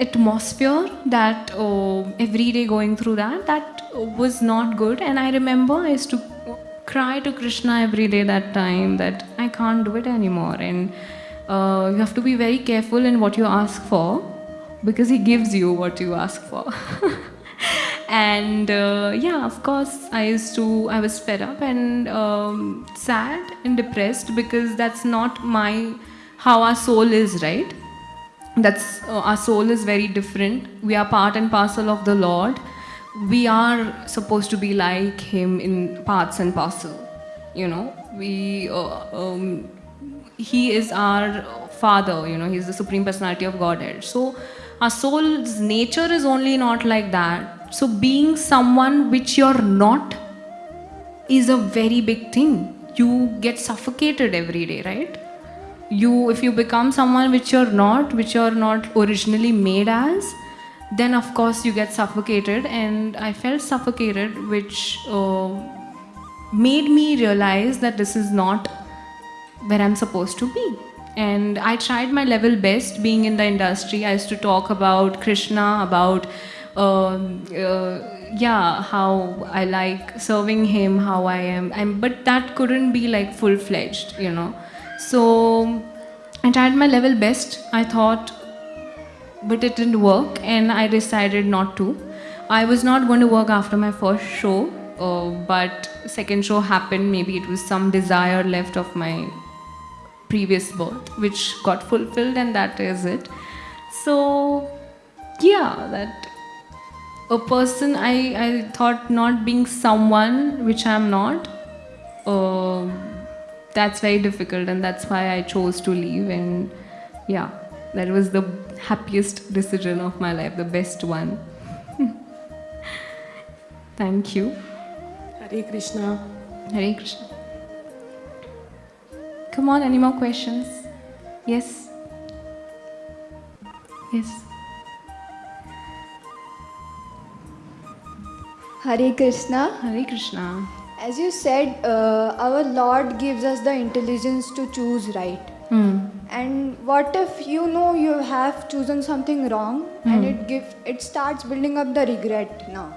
atmosphere that uh, every day going through that that was not good. And i remember i used to cry to krishna every day that time that i can't do it anymore. And uh, you have to be very careful in what you ask for because he gives you what you ask for. And uh, yeah of course i used to i was fed up and um, sad and depressed because that's not my how our soul is right? That's uh, our soul is very different. We are part and parcel of the lord. We are supposed to be like him in parts and parcel you know? We uh, um, he is our father you know? He's the supreme personality of godhead. So our soul's nature is only not like that. So being someone which you're not is a very big thing. You get suffocated every day right you if you become someone which you're not which you're not originally made as then of course you get suffocated. And i felt suffocated which uh, made me realize that this is not where i'm supposed to be. And i tried my level best being in the industry. I used to talk about krishna about um, uh, yeah how i like serving him how i am. I'm, but that couldn't be like full-fledged you know so I tried my level best, I thought, but it didn't work and I decided not to. I was not going to work after my first show, uh, but second show happened. Maybe it was some desire left of my previous birth, which got fulfilled, and that is it. So, yeah, that a person I, I thought not being someone which I'm not. Uh, that's very difficult and that's why I chose to leave and yeah that was the happiest decision of my life the best one. Thank you. Hare Krishna. Hare Krishna. Come on any more questions? Yes? Yes. Hare Krishna. Hare Krishna As you said, uh, our Lord gives us the intelligence to choose right. Hmm. And what if you know you have chosen something wrong and it give it starts building up the regret now?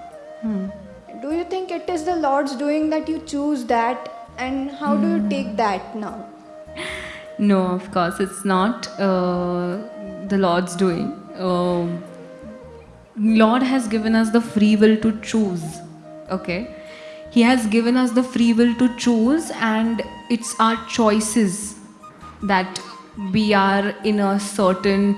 Do you think it is the Lord's doing that you choose that and how do you take that now? No, of course, it's not uh, the Lord's doing. Um Lord has given us the free will to choose. Okay, He has given us the free will to choose, and it's our choices that we are in a certain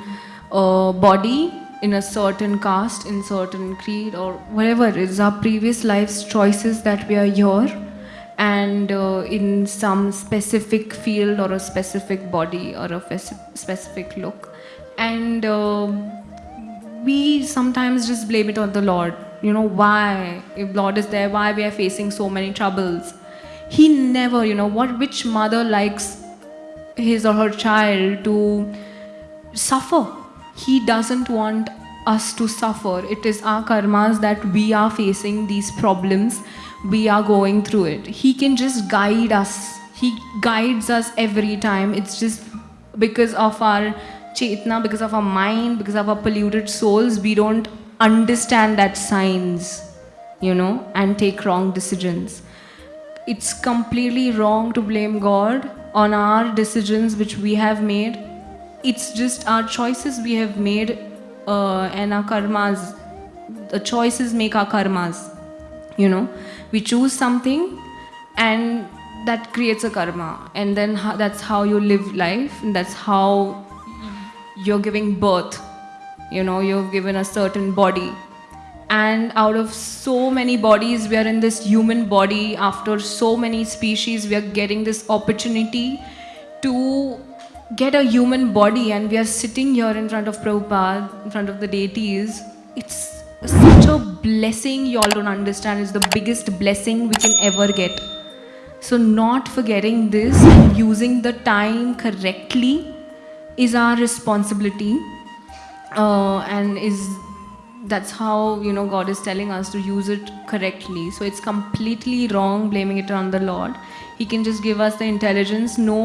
uh, body, in a certain caste, in certain creed, or whatever it is. Our previous life's choices that we are here and uh, in some specific field or a specific body or a specific look and um we sometimes just blame it on the lord you know why if lord is there why we are facing so many troubles. He never you know what which mother likes his or her child to suffer? He doesn't want us to suffer. It is our karmas that we are facing these problems. We are going through it. He can just guide us. He guides us every time. It's just because of our chetna because of our mind because of our polluted souls we don't understand that signs you know and take wrong decisions it's completely wrong to blame God on our decisions which we have made. It's just our choices we have made uh, and our karmas. The choices make our karmas. You know, we choose something and that creates a karma. And then that's how you live life, and that's how you're giving birth. You know, you've given a certain body. And out of so many bodies we are in this human body. After so many species we are getting this opportunity to get a human body. And we are sitting here in front of Prabhupada in front of the deities. It's such a blessing you all don't understand. It's the biggest blessing we can ever get. So not forgetting this and using the time correctly is our responsibility uh, and is that's how you know god is telling us to use it correctly so it's completely wrong blaming it on the lord he can just give us the intelligence no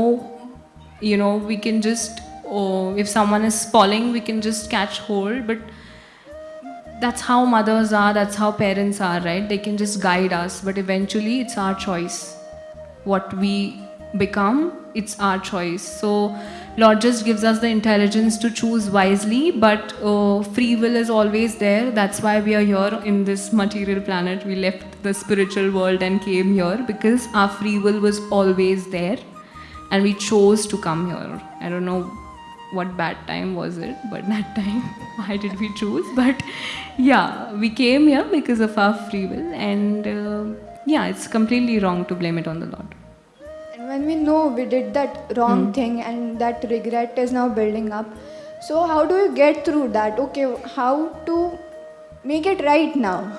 you know we can just oh, if someone is falling we can just catch hold but that's how mothers are, that's how parents are, right? They can just guide us, but eventually it's our choice. What we become, it's our choice. So, Lord just gives us the intelligence to choose wisely, but uh, free will is always there. That's why we are here in this material planet. We left the spiritual world and came here because our free will was always there and we chose to come here. I don't know what bad time was it, but that time, why did we choose? But yeah, we came here because of our free will, and uh, yeah, it's completely wrong to blame it on the Lord. When we know we did that wrong thing and that regret is now building up, so how do you get through that? Okay, how to make it right now?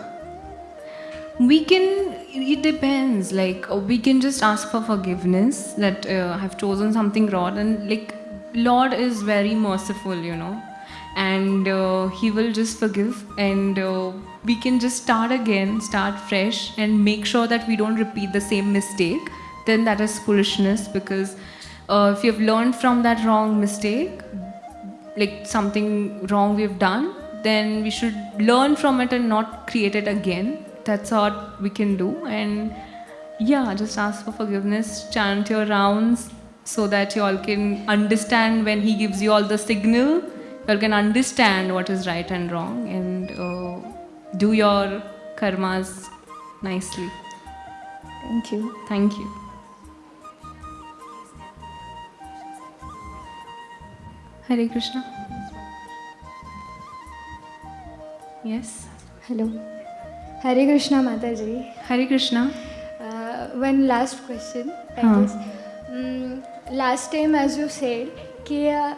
We can, it depends. Like, uh, we can just ask for forgiveness that uh, I've chosen something wrong, and like, Lord is very merciful, you know, and uh, He will just forgive, and uh, we can just start again, start fresh, and make sure that we don't repeat the same mistake. Then that is foolishness because uh, if you've learned from that wrong mistake, like something wrong we've done, then we should learn from it and not create it again. That's what we can do. And yeah, just ask for forgiveness, chant your rounds so that you all can understand when He gives you all the signal, you all can understand what is right and wrong and uh, do your karmas nicely. Thank you. Thank you. Hare Krishna. Yes hello Hare Krishna mata ji Hare Krishna. One last question last time as you said कि uh,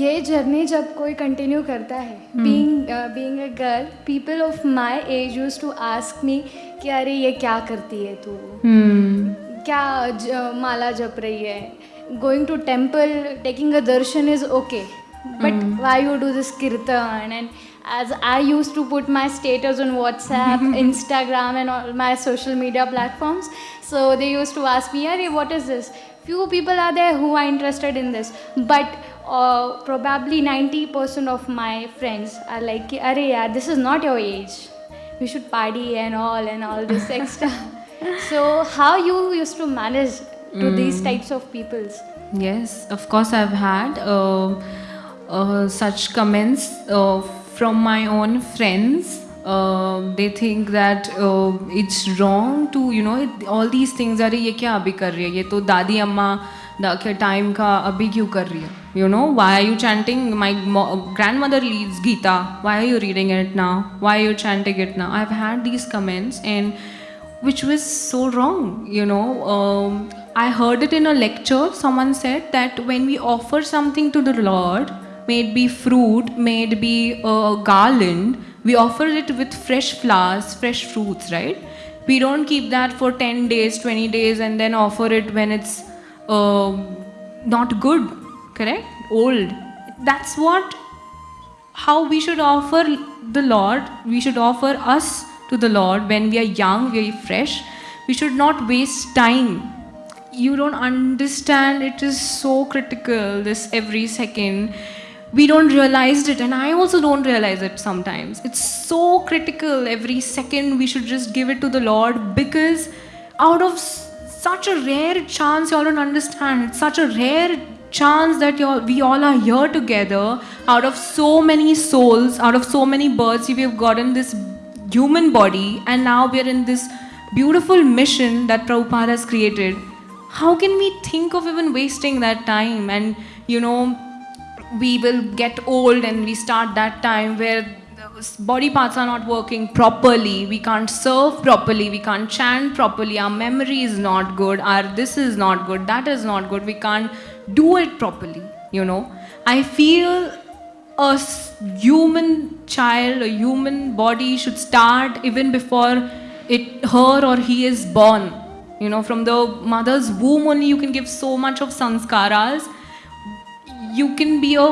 ये journey जब कोई continue करता है being being a girl people of my age use to ask me कि अरे ये क्या करती है तू? hmm. क्या ज, माला जप रही है? going to temple, taking a darshan is okay. But mm. why you do this kirtan? And as I used to put my status on WhatsApp, Instagram, and all my social media platforms, so they used to ask me, "Hey, what is this?" Few people are there who are interested in this, but uh, probably 90% of my friends are like, "Arey, yeah, this is not your age. We should party and all and all this extra." so how you used to manage to mm. these hmm. types of peoples. Yes of course i've had uh, uh, such comments uh, from my own friends. Uh, they think that uh, it's wrong to you know it, all these things are ye kya abhi kar rahi hai? Ye to dadi amma da ke time ka abhi kyu kar rahi hai? You know why are you chanting? My grandmother reads gita why are you reading it now? Why are you chanting it now? I've had these comments and which was so wrong you know um, i heard it in a lecture. Someone said that when we offer something to the lord may it be fruit may it be a garland we offer it with fresh flowers fresh fruits right? We don't keep that for 10 days 20 days and then offer it when it's um not good correct? Old. That's what how we should offer the Lord, we should offer us to the Lord. When we are young, we are fresh. We should not waste time. You don't understand, it is so critical, this every second. We don't realize it, and I also don't realize it sometimes. It's so critical. Every second, we should just give it to the Lord because out of such a rare chance, you all don't understand. It's such a rare chance that we all are here together out of so many souls out of so many births we have gotten this human body and now we are in this beautiful mission that Prabhupada has created how can we think of even wasting that time? And you know we will get old and we start that time where body parts are not working properly. We can't serve properly. We can't chant properly. Our memory is not good. Our this is not good. That is not good. We can't do it properly you know. I feel a human child a human body should start even before it her or he is born you know from the mother's womb only you can give so much of sanskaras. You can be a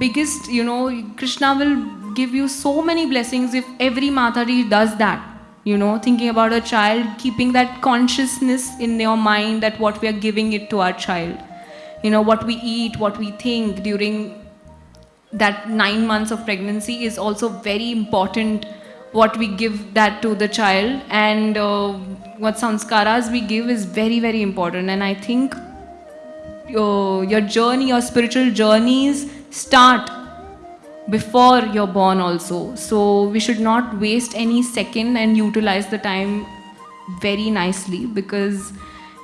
biggest you know krishna will give you so many blessings if every matari does that. You know thinking about a child keeping that consciousness in your mind that what we are giving it to our child. You know what we eat what we think during that 9 months of pregnancy is also very important what we give that to the child and uh, what sanskaras we give is very very important. And i think your, your journey your spiritual journeys start before you're born also. So we should not waste any second and utilize the time very nicely because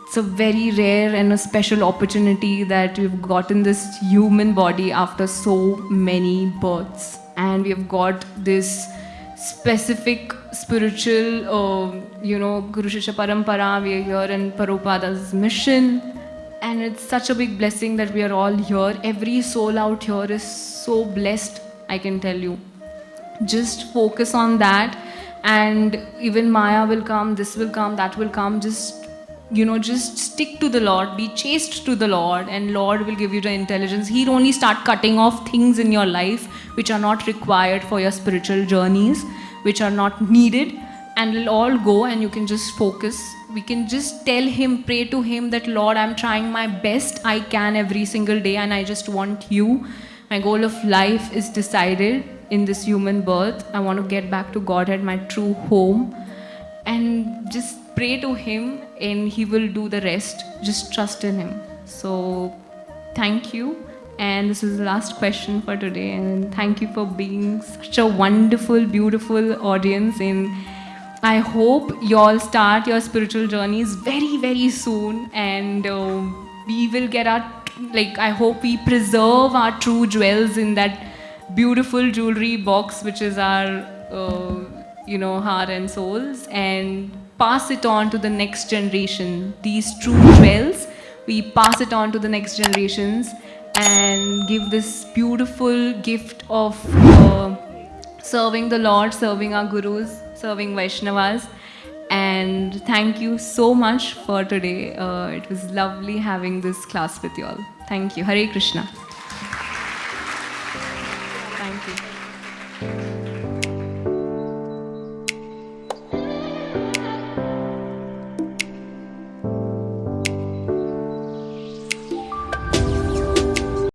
it's a very rare and a special opportunity that we've gotten this human body after so many births. And we have got this specific spiritual uh, you know guru shishya parampara we are here in Prabhupada's mission. And it's such a big blessing that we are all here. Every soul out here is so blessed i can tell you. Just focus on that. And even maya will come this will come that will come. Just you know just stick to the lord be chaste to the lord and lord will give you the intelligence. He'll only start cutting off things in your life which are not required for your spiritual journeys which are not needed and it'll all go and you can just focus. We can just tell him pray to him that lord i'm trying my best i can every single day and i just want you. My goal of life is decided in this human birth. I want to get back to godhead my true home and just pray to him and he will do the rest. Just trust in him. So thank you. And this is the last question for today. And thank you for being such a wonderful beautiful audience. And i hope you all start your spiritual journeys very very soon. And uh, we will get our like i hope we preserve our true jewels in that beautiful jewelry box which is our uh, you know heart and souls and pass it on to the next generation. These true jewels we pass it on to the next generations and give this beautiful gift of uh, serving the lord serving our gurus serving vaishnavas. And thank you so much for today. Uh, it was lovely having this class with you all. Thank you. Hare krishna